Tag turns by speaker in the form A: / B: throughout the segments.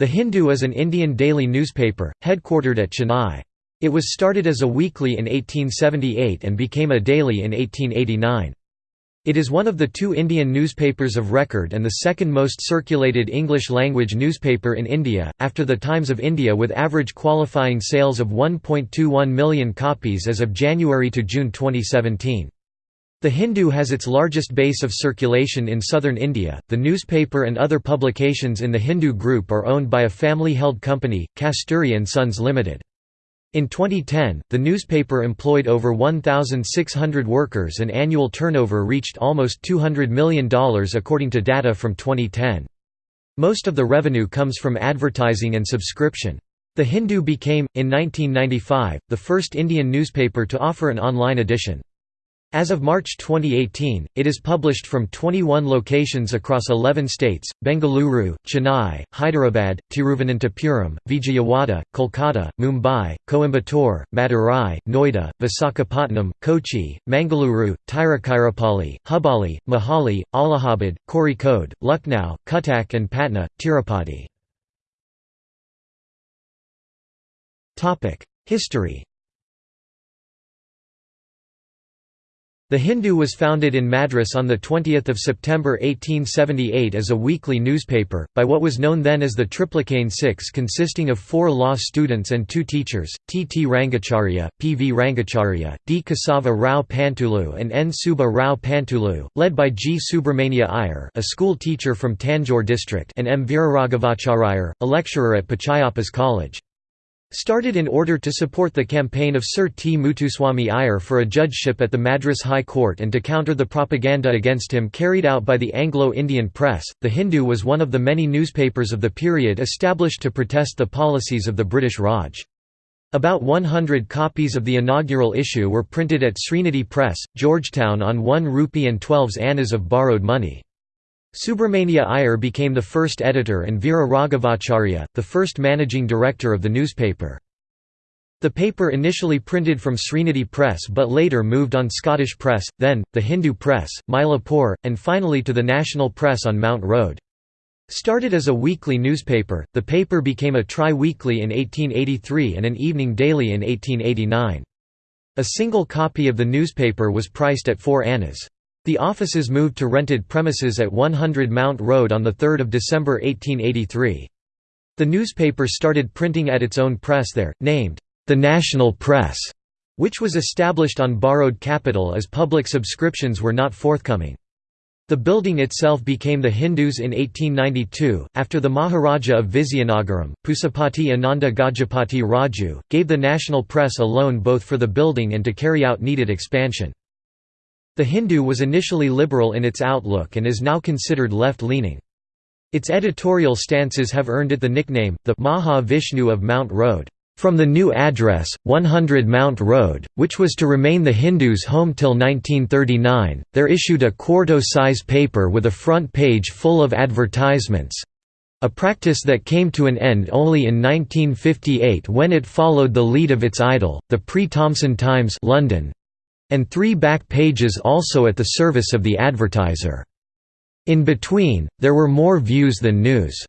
A: The Hindu is an Indian daily newspaper, headquartered at Chennai. It was started as a weekly in 1878 and became a daily in 1889. It is one of the two Indian newspapers of record and the second most circulated English-language newspaper in India, after the Times of India with average qualifying sales of 1.21 million copies as of January to June 2017. The Hindu has its largest base of circulation in southern India. The newspaper and other publications in the Hindu group are owned by a family-held company, Kasturi and Sons Limited. In 2010, the newspaper employed over 1,600 workers and annual turnover reached almost $200 million according to data from 2010. Most of the revenue comes from advertising and subscription. The Hindu became, in 1995, the first Indian newspaper to offer an online edition. As of March 2018, it is published from 21 locations across 11 states, Bengaluru, Chennai, Hyderabad, Tiruvananthapuram, Vijayawada, Kolkata, Mumbai, Coimbatore, Madurai, Noida, Visakhapatnam, Kochi, Mangaluru, Tiruchirappalli, Hubballi, Mohali, Allahabad, Kozhikode, Lucknow, Cuttack and Patna, Tirupati. History The Hindu was founded in Madras on 20 September 1878 as a weekly newspaper, by what was known then as the Triplicane Six consisting of four law students and two teachers, T. T. Rangacharya, P. V. Rangacharya, D. Kesava Rao Pantulu and N. Suba Rao Pantulu, led by G. Subramania Iyer a school teacher from Tanjore district and M. Veeraraghavacharya, a lecturer at Pachayappa's College. Started in order to support the campaign of Sir T. Mutuswami Iyer for a judgeship at the Madras High Court and to counter the propaganda against him carried out by the Anglo-Indian press, The Hindu was one of the many newspapers of the period established to protest the policies of the British Raj. About 100 copies of the inaugural issue were printed at Srinidhi Press, Georgetown on 1 rupee and 12 annas of borrowed money. Subramania Iyer became the first editor and Veera Raghavacharya, the first managing director of the newspaper. The paper initially printed from Srinidhi Press but later moved on Scottish Press, then, the Hindu Press, Mylapore, and finally to the National Press on Mount Road. Started as a weekly newspaper, the paper became a tri-weekly in 1883 and an evening daily in 1889. A single copy of the newspaper was priced at 4 annas. The offices moved to rented premises at 100 Mount Road on 3 December 1883. The newspaper started printing at its own press there, named, "'The National Press", which was established on borrowed capital as public subscriptions were not forthcoming. The building itself became the Hindus in 1892, after the Maharaja of Vizianagaram, Pusapati Ananda Gajapati Raju, gave the national press a loan both for the building and to carry out needed expansion. The Hindu was initially liberal in its outlook and is now considered left-leaning. Its editorial stances have earned it the nickname, the Maha Vishnu of Mount Road, from the new address, 100 Mount Road, which was to remain the Hindus' home till 1939, there issued a quarto-size paper with a front page full of advertisements—a practice that came to an end only in 1958 when it followed the lead of its idol, the Pre-Thomson Times London, and three back pages also at the service of the advertiser. In between, there were more views than news.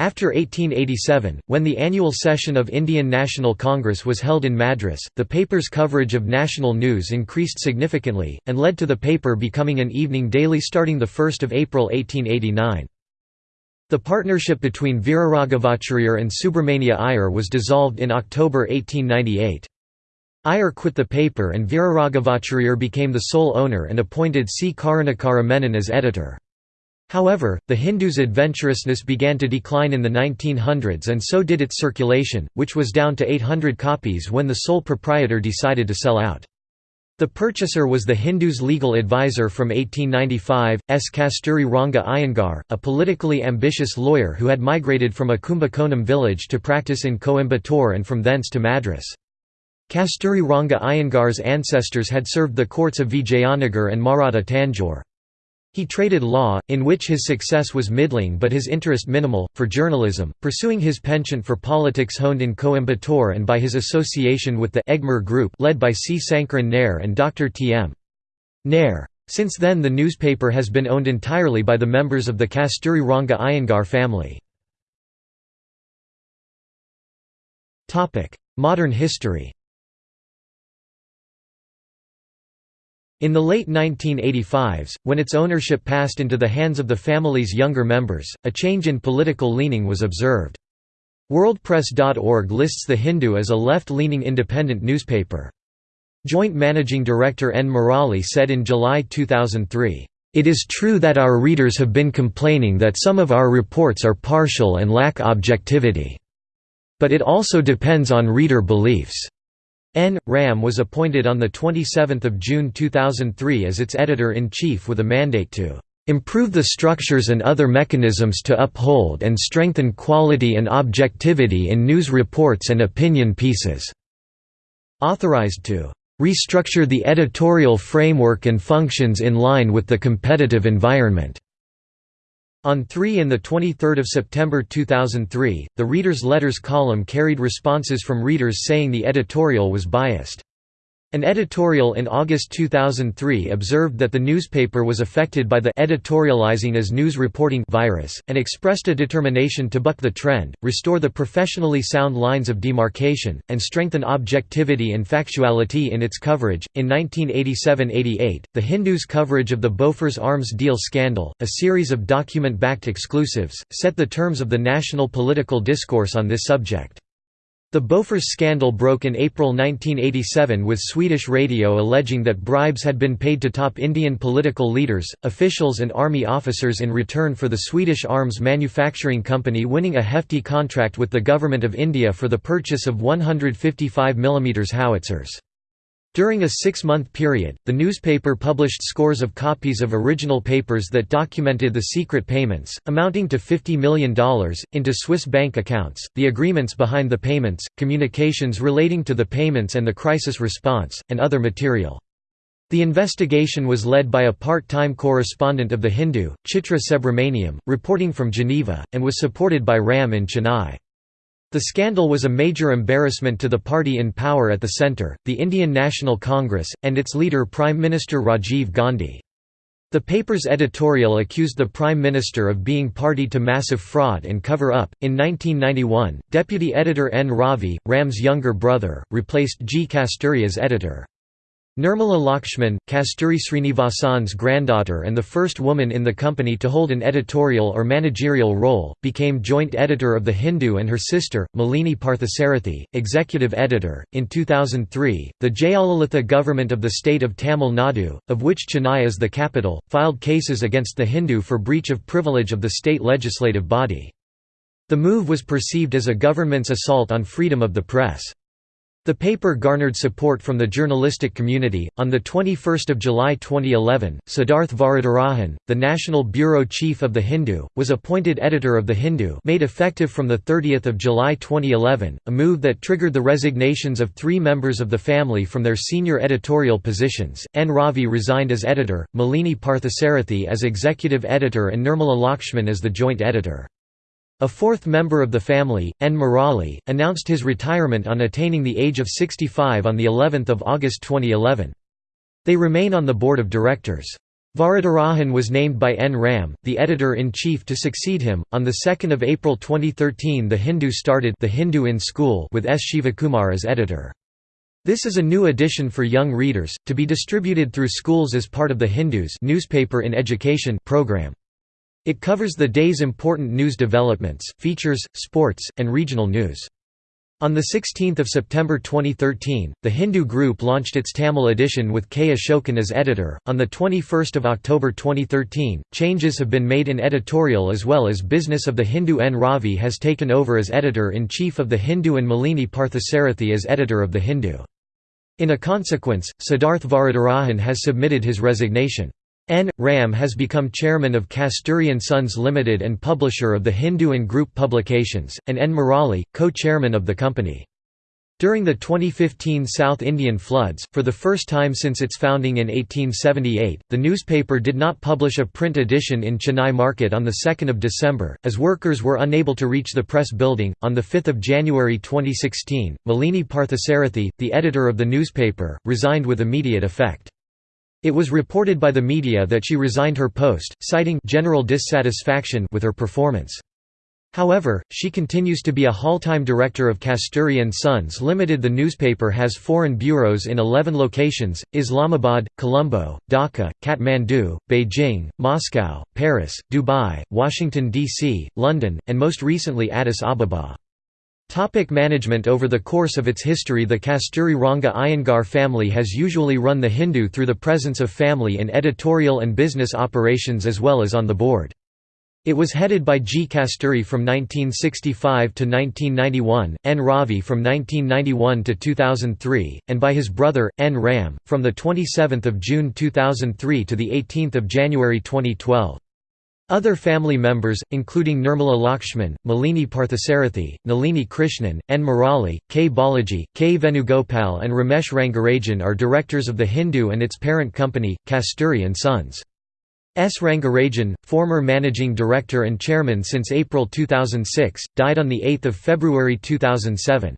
A: After 1887, when the annual session of Indian National Congress was held in Madras, the paper's coverage of national news increased significantly, and led to the paper becoming an evening daily starting 1 April 1889. The partnership between Veeraraghavacharya and Subramania Iyer was dissolved in October 1898. Iyer quit the paper and Veeraraghavacharya became the sole owner and appointed C. Karunakara Menon as editor. However, the Hindu's adventurousness began to decline in the 1900s and so did its circulation, which was down to 800 copies when the sole proprietor decided to sell out. The purchaser was the Hindu's legal advisor from 1895, S. Kasturi Ranga Iyengar, a politically ambitious lawyer who had migrated from a Kumbakonam village to practice in Coimbatore and from thence to Madras. Kasturi Ranga Iyengar's ancestors had served the courts of Vijayanagar and Maratha Tanjore. He traded law, in which his success was middling but his interest minimal, for journalism, pursuing his penchant for politics honed in Coimbatore and by his association with the Egmore Group led by C. Sankaran Nair and Dr. T. M. Nair. Since then the newspaper has been owned entirely by the members of the Kasturi Ranga Iyengar family. Modern history In the late 1985s, when its ownership passed into the hands of the family's younger members, a change in political leaning was observed. WorldPress.org lists The Hindu as a left-leaning independent newspaper. Joint Managing Director N. Murali said in July 2003, "...it is true that our readers have been complaining that some of our reports are partial and lack objectivity. But it also depends on reader beliefs." N. Ram was appointed on 27 June 2003 as its editor-in-chief with a mandate to "...improve the structures and other mechanisms to uphold and strengthen quality and objectivity in news reports and opinion pieces." Authorized to "...restructure the editorial framework and functions in line with the competitive environment." On 3 and 23 September 2003, the Reader's Letters column carried responses from readers saying the editorial was biased. An editorial in August 2003 observed that the newspaper was affected by the editorializing as news reporting virus, and expressed a determination to buck the trend, restore the professionally sound lines of demarcation, and strengthen objectivity and factuality in its coverage. In 1987–88, The Hindu's coverage of the Bofors arms deal scandal, a series of document-backed exclusives, set the terms of the national political discourse on this subject. The Bofors scandal broke in April 1987 with Swedish radio alleging that bribes had been paid to top Indian political leaders, officials and army officers in return for the Swedish arms manufacturing company winning a hefty contract with the Government of India for the purchase of 155 mm howitzers. During a six-month period, the newspaper published scores of copies of original papers that documented the secret payments, amounting to $50 million, into Swiss bank accounts, the agreements behind the payments, communications relating to the payments and the crisis response, and other material. The investigation was led by a part-time correspondent of The Hindu, Chitra Subramaniam, reporting from Geneva, and was supported by Ram in Chennai. The scandal was a major embarrassment to the party in power at the centre, the Indian National Congress, and its leader Prime Minister Rajiv Gandhi. The paper's editorial accused the Prime Minister of being party to massive fraud and cover up. In 1991, deputy editor N. Ravi, Ram's younger brother, replaced G. Kasturi as editor. Nirmala Lakshman, Kasturi Srinivasan's granddaughter and the first woman in the company to hold an editorial or managerial role, became joint editor of The Hindu and her sister, Malini Parthasarathy, executive editor. In 2003, the Jayalalitha government of the state of Tamil Nadu, of which Chennai is the capital, filed cases against The Hindu for breach of privilege of the state legislative body. The move was perceived as a government's assault on freedom of the press. The paper garnered support from the journalistic community. On the 21st of July 2011, Siddharth Varadarajan, the National Bureau Chief of The Hindu, was appointed editor of The Hindu, made effective from the 30th of July 2011, a move that triggered the resignations of 3 members of the family from their senior editorial positions. N Ravi resigned as editor, Malini Parthasarathy as executive editor and Nirmala Lakshman as the joint editor. A fourth member of the family, N. Murali, announced his retirement on attaining the age of 65 on of August 2011. They remain on the board of directors. Varadarajan was named by N. Ram, the editor-in-chief to succeed him. On 2 April 2013 The Hindu started The Hindu in School with S. Shivakumar as editor. This is a new edition for young readers, to be distributed through schools as part of the Hindus newspaper in education program. It covers the day's important news developments, features, sports, and regional news. On 16 September 2013, the Hindu Group launched its Tamil edition with K. Ashokan as editor. On 21 October 2013, changes have been made in editorial as well as business of the Hindu N. Ravi has taken over as editor-in-chief of the Hindu and Malini Parthasarathy as editor of the Hindu. In a consequence, Siddharth Varadarajan has submitted his resignation. N. Ram has become chairman of Kasturi & Sons Limited and publisher of the Hindu and Group publications, and N. Murali, co-chairman of the company. During the 2015 South Indian floods, for the first time since its founding in 1878, the newspaper did not publish a print edition in Chennai market on 2 December, as workers were unable to reach the press building. On 5 January 2016, Malini Parthasarathy, the editor of the newspaper, resigned with immediate effect. It was reported by the media that she resigned her post, citing general dissatisfaction with her performance. However, she continues to be a full-time director of Kasturi & Sons Limited. The newspaper has foreign bureaus in 11 locations, Islamabad, Colombo, Dhaka, Kathmandu, Beijing, Moscow, Paris, Dubai, Washington, D.C., London, and most recently Addis Ababa. Topic management Over the course of its history the Kasturi Ranga Iyengar family has usually run the Hindu through the presence of family in editorial and business operations as well as on the board. It was headed by G. Kasturi from 1965 to 1991, N. Ravi from 1991 to 2003, and by his brother, N. Ram, from 27 June 2003 to 18 January 2012. Other family members, including Nirmala Lakshman, Malini Parthasarathi, Nalini Krishnan, N. Murali, K. Balaji, K. Venugopal and Ramesh Rangarajan are directors of the Hindu and its parent company, Kasturi & Sons. S. Rangarajan, former managing director and chairman since April 2006, died on 8 February 2007.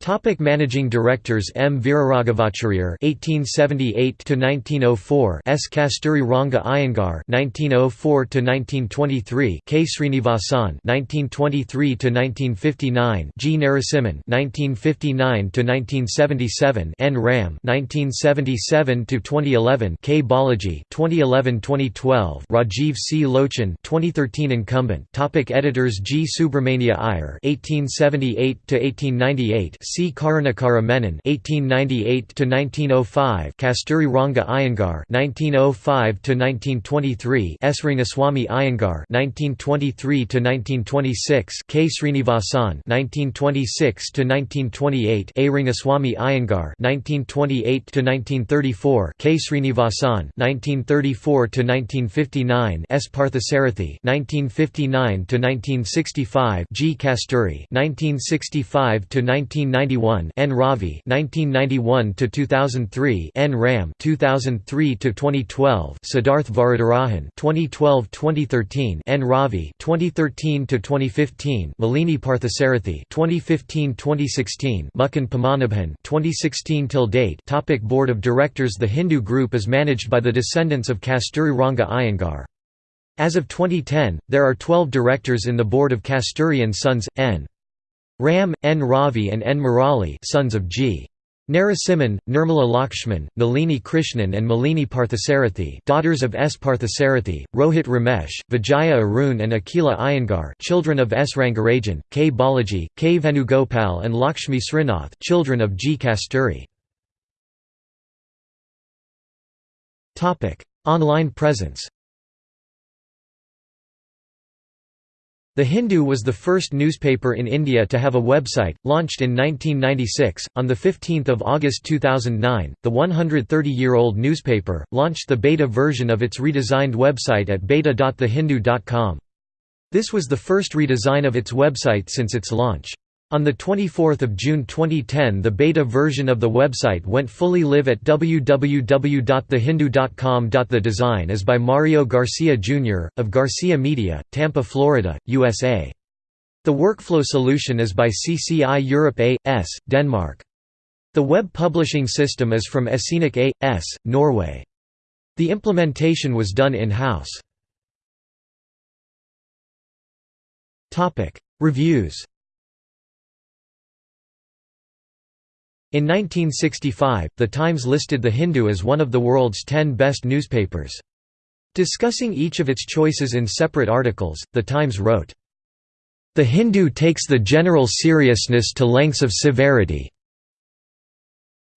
A: Topic managing directors M. Veeraraghavacharya (1878–1904), S. Kasturi Ranga Iyengar (1904–1923), K. Srinivasan (1923–1959), G. Narasimhan (1959–1977), N. Ram (1977–2011), K. Balaji (2011–2012), Rajiv C. Lochan (2013 incumbent). Topic editors G. Subramania Iyer (1878–1898). C. Karunakara Menon (1898–1905), Kasturi Ranga Iyengar (1905–1923), S. Rangaswamy Iyengar (1923–1926), K. Srinivasan (1926–1928), A. Rangaswamy Iyengar (1928–1934), K. Srinivasan (1934–1959), S. Parthasarathi (1959–1965), G. Kasturi (1965–1990). 1991 N. Ravi 1991 to 2003 N. Ram 2003 to 2012 Siddharth Varadarajan 2012-2013 N. Ravi 2013 to 2015 Malini Parthasarathi 2015-2016 Mukund Padmanabhan 2016 till date Topic Board of Directors The Hindu Group is managed by the descendants of Kasturi Ranga Iyengar. As of 2010, there are 12 directors in the board of Kasturi & Sons, N. Ram, N. Ravi and N. Murali sons of G. Narasimhan, Nirmala Lakshman, Nalini Krishnan and Malini Parthasarathi daughters of S. Parthasarathi, Rohit Ramesh, Vijaya Arun and Akila Iyengar children of S. Rangarajan, K. Balaji, K. Venugopal and Lakshmi Srinath children of G. Kasturi. Online presence The Hindu was the first newspaper in India to have a website, launched in 1996. On 15 August 2009, the 130-year-old newspaper, launched the beta version of its redesigned website at beta.thehindu.com. This was the first redesign of its website since its launch. On 24 June 2010 the beta version of the website went fully live at www.thehindu.com. The design is by Mario Garcia Jr., of Garcia Media, Tampa, Florida, USA. The workflow solution is by CCI Europe A.S., Denmark. The web publishing system is from Escenic A.S., Norway. The implementation was done in-house. Reviews In 1965, The Times listed The Hindu as one of the world's ten best newspapers. Discussing each of its choices in separate articles, The Times wrote, The Hindu takes the general seriousness to lengths of severity.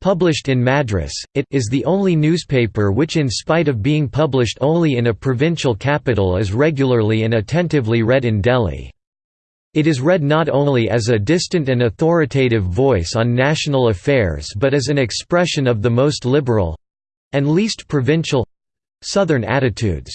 A: Published in Madras, it is the only newspaper which in spite of being published only in a provincial capital is regularly and attentively read in Delhi. It is read not only as a distant and authoritative voice on national affairs but as an expression of the most liberal—and least provincial—southern attitudes.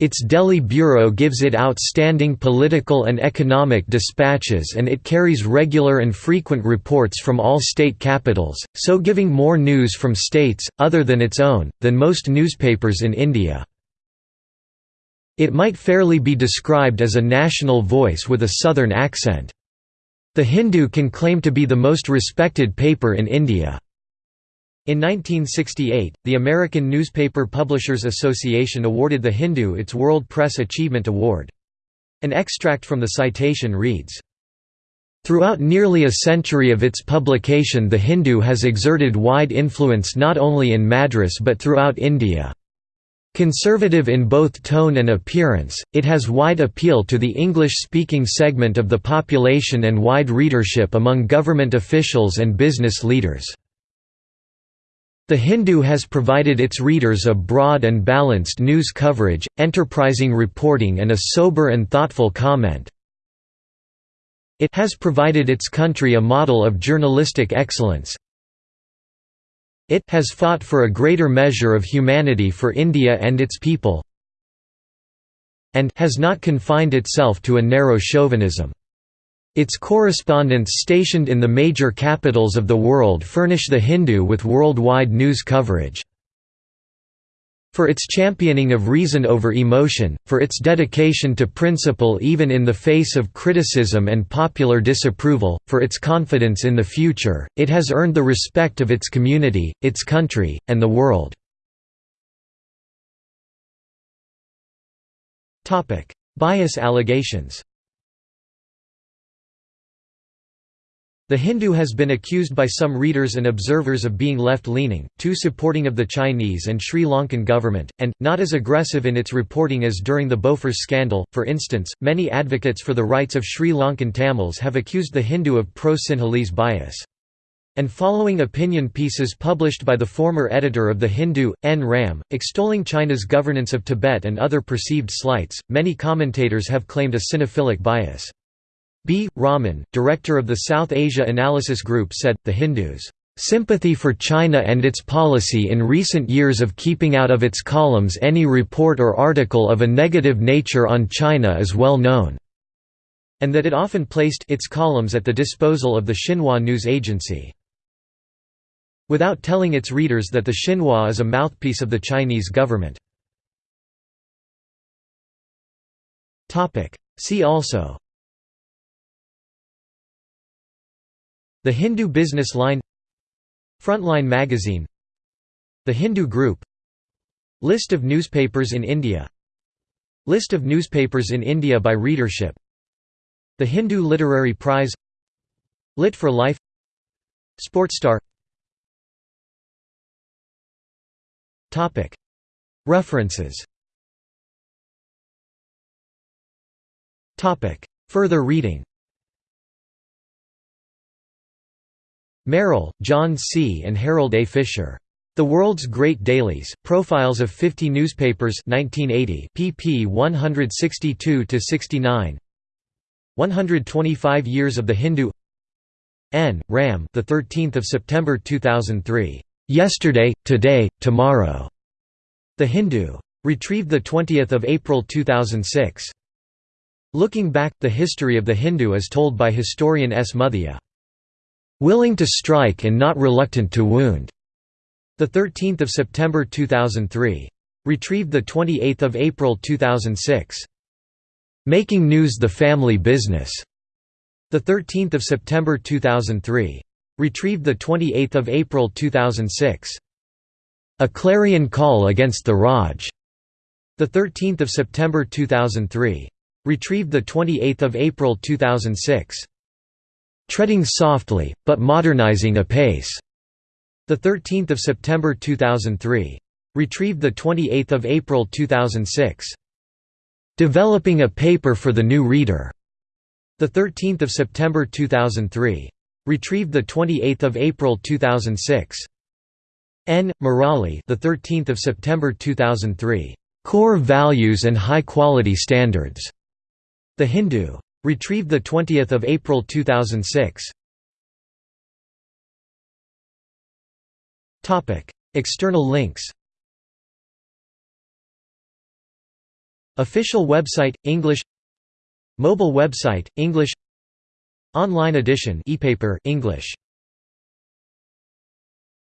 A: Its Delhi bureau gives it outstanding political and economic dispatches and it carries regular and frequent reports from all state capitals, so giving more news from states, other than its own, than most newspapers in India. It might fairly be described as a national voice with a southern accent. The Hindu can claim to be the most respected paper in India. In 1968, the American Newspaper Publishers Association awarded The Hindu its World Press Achievement Award. An extract from the citation reads, Throughout nearly a century of its publication The Hindu has exerted wide influence not only in Madras but throughout India. Conservative in both tone and appearance, it has wide appeal to the English-speaking segment of the population and wide readership among government officials and business leaders. The Hindu has provided its readers a broad and balanced news coverage, enterprising reporting and a sober and thoughtful comment, it has provided its country a model of journalistic excellence. It has fought for a greater measure of humanity for India and its people and has not confined itself to a narrow chauvinism. Its correspondents stationed in the major capitals of the world furnish the Hindu with worldwide news coverage for its championing of reason over emotion, for its dedication to principle even in the face of criticism and popular disapproval, for its confidence in the future, it has earned the respect of its community, its country, and the world. Bias allegations The Hindu has been accused by some readers and observers of being left-leaning, too supporting of the Chinese and Sri Lankan government, and, not as aggressive in its reporting as during the Bofors scandal. For instance, many advocates for the rights of Sri Lankan Tamils have accused the Hindu of pro-Sinhalese bias. And following opinion pieces published by the former editor of The Hindu, N. Ram, extolling China's governance of Tibet and other perceived slights, many commentators have claimed a Sinophilic bias. B. Raman, director of the South Asia Analysis Group said, the Hindus' sympathy for China and its policy in recent years of keeping out of its columns any report or article of a negative nature on China is well known, and that it often placed its columns at the disposal of the Xinhua news agency. Without telling its readers that the Xinhua is a mouthpiece of the Chinese government. See also The Hindu Business Line Frontline Magazine The Hindu Group List of newspapers in India List of newspapers in India by readership The Hindu Literary Prize Lit for Life Sportstar References. Further reading Merrill, John C. and Harold A. Fisher. The World's Great Dailies, Profiles of 50 Newspapers 1980, pp 162–69 125 Years of the Hindu N. Ram the 13th of September 2003. Yesterday, Today, Tomorrow. The Hindu. Retrieved the 20th of April 2006. Looking back, the history of the Hindu is told by historian S. Muthiah. Willing to strike and not reluctant to wound. The 13th of September 2003. Retrieved the 28th of April 2006. Making news the family business. The 13th of September 2003. Retrieved the 28th of April 2006. A clarion call against the Raj. The 13th of September 2003. Retrieved the 28th of April 2006. Treading softly, but modernizing apace. The 13th of September 2003. Retrieved the 28th of April 2006. Developing a paper for the new reader. The 13th of September 2003. Retrieved the 28th of April 2006. N. Murali, the 13th of September 2003. Core values and high quality standards. The Hindu. Retrieved 20 April 2006. External links. Official website English. Mobile website English. Online edition e-paper English